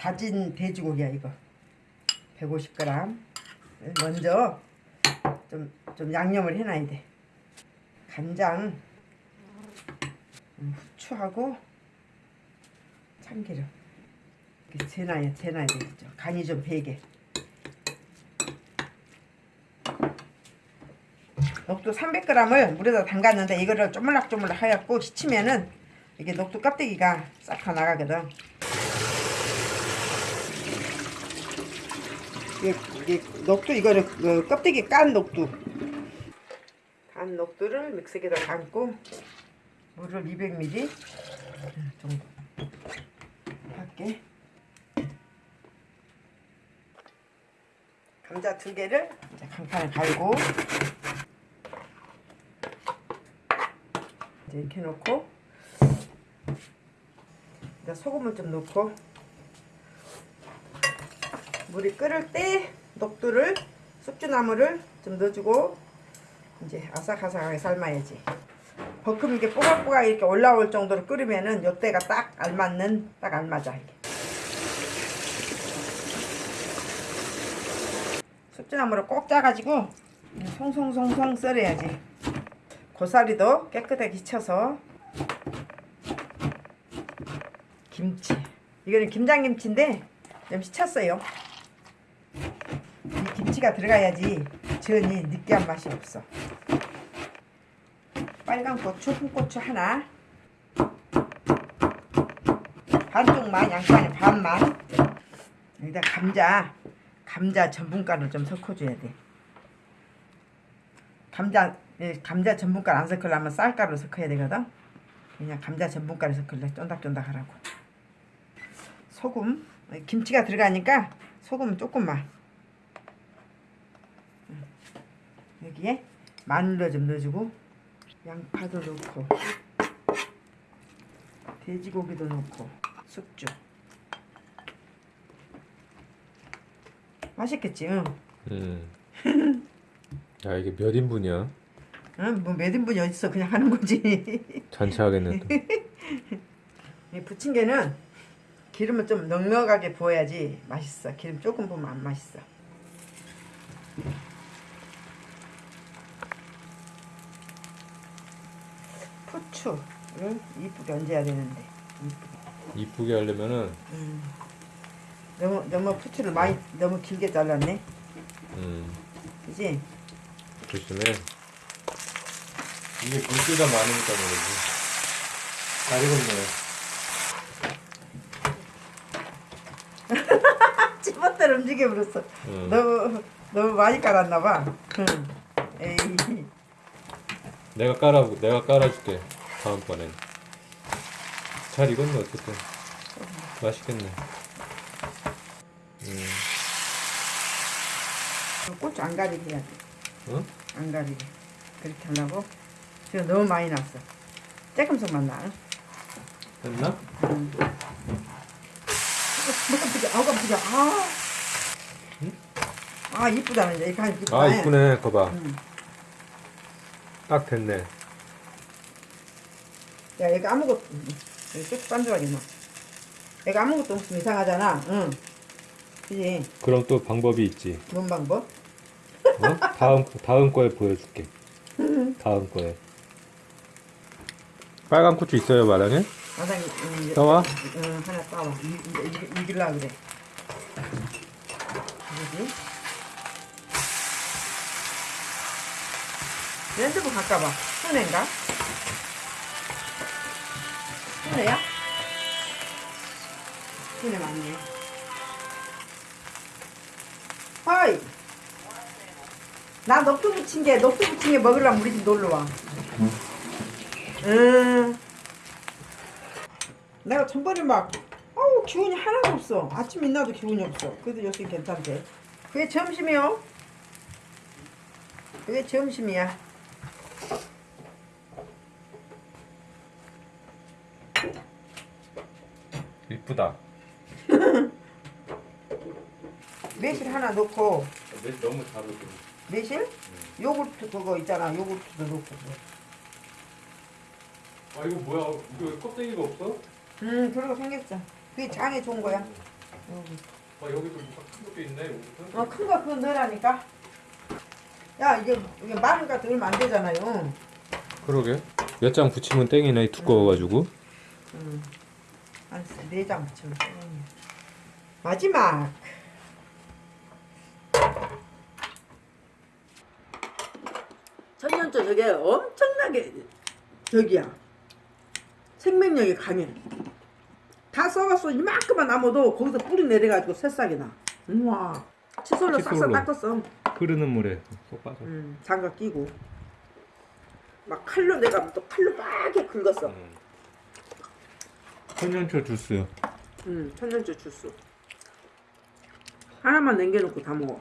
다진 돼지고기야 이거. 150g 먼저 좀, 좀 양념을 해놔야 돼. 간장 음, 후추하고 참기름. 이렇게 재놔야 재놔야 되겠죠. 간이 좀 배게. 녹두 300g을 물에다 담갔는데 이거를 쪼물락쪼물락 하얗고 시치면은 이게 녹두 껍데기가 싹 다 나가거든 이게, 이게 녹두 이거를 그 껍데기 깐 녹두. 간 녹두를 믹서기에다 담고 물을 200ml 정도 할게 감자 두 개를 이제 강판에 갈고 이제 이렇게 놓고 이제 소금을 좀 넣고 물이 끓을 때 녹두를 숙주나물을 좀 넣어주고 이제 아삭아삭하게 삶아야지. 버큼 이게 뽀각뽀각 이렇게 올라올 정도로 끓으면은 요때가 딱 알맞는 딱 알맞아 이게. 숙주나물을 꼭 짜가지고 송송송송 썰어야지. 고사리도 깨끗하게 씻혀서 김치. 이거는 김장김치인데 좀이 김치가 들어가야지 전이 느끼한 맛이 없어. 빨간 고추, 홍고추 하나. 반쪽만 양파는 반만. 여기다 감자 감자 전분가루 좀 섞어줘야 돼. 감자 예, 감자 전분가루 안 섞으려면 쌀가루 섞어야 되거든. 그냥 감자 전분가루 섞을래. 쫀득쫀득 하라고. 소금 김치가 들어가니까 소금 조금만 음. 여기에 마늘도 좀 넣어주고 양파도 넣고 돼지고기도 넣고 숙주 맛있겠지 응? 음. 야 이게 몇 인분이야? 응? 뭐몇 인분이 어딨어 그냥 하는 거지 잔치하겠네 또. 이 부침개는 기름을 좀 넉넉하게 부어야지 맛있어 기름 조금 부으면 안 맛있어 후추를 이쁘게 얹어야 되는데 이쁘게. 이쁘게 하려면은 음. 너무 너무 후추를 많이 너무 길게 잘랐네 음, 그지 조심해. 이게 물기가 많으니까 그러지. 잘 익었네. 찌멋대로 움직여 버렸어 음. 너무 너무 많이 깔았나 봐 응. 에이 내가 깔아 내가 깔아줄게 다음번엔. 잘 익었네 어쨌든. 맛있겠네. 음, 고추 안 가리게 해야 돼 응? 안 가리게 그렇게 하려고 지금 너무 많이 났어 조금씩만 나 됐나? 음. 뭐 깜짝이야 아우 깜짝이야 아. 아 이쁘다 이제 이렇게 하니까 이쁘다 아 이쁘네. 거봐. 음. 딱 됐네. 야 얘가 아무것도 여기 쭉 반죽하게 놔 얘가 아무것도 없으면 이상하잖아 응 그지 그럼 또 방법이 있지. 뭔 방법? 어? 다음 다음 거에 보여줄게. 다음 거에. 빨간 고추 있어요 마당에? 마당에 음, 떠와? 응 하나 따와 이, 이제 이, 이길라 그래 그지 핸드폰 가까봐 순애인가? 순애야? 순애 맞네. 허이! 나 녹두 부친 게 녹두 부친 게 먹으려면 우리 집 놀러와. 응. 내가 전번에 막 어우 기운이 하나도 없어. 아침 인나도 기운이 없어. 그래도 요새 괜찮대. 그게 점심이요? 그게 점심이야 이쁘다. 매실 하나 넣고 너무 잘 어울려. 매실? 요구르트 그거 있잖아 요구르트도 넣고 아 이거 뭐야? 이거 껍데기가 없어? 음 그러고 생겼어 그게 장에 좋은 거야 아 여기도 뭐가 큰 것도 있네. 여기도. 어, 큰 거 그거 넣으라니까. 야, 이게, 이게 넣으면 안 되잖아요. 그러게. 몇 장 붙이면 땡이네 두꺼워가지고. 음. 한네장 붙이면 돼. 마지막. 천년초 저게 엄청나게 저기야. 생명력이 강해. 다 썩었어. 이만큼만 남아도 거기서 뿌리 내려가지고 새싹이 나. 우와. 칫솔로 싹싹 칫솔로. 닦았어. 흐르는 물에 쏙 빠져. 음, 장갑 끼고. 막 칼로 내가 또 칼로 빡게 긁었어. 음. 천년초 주스. 음, 천년초 주스. 하나만 남겨놓고 다 먹어.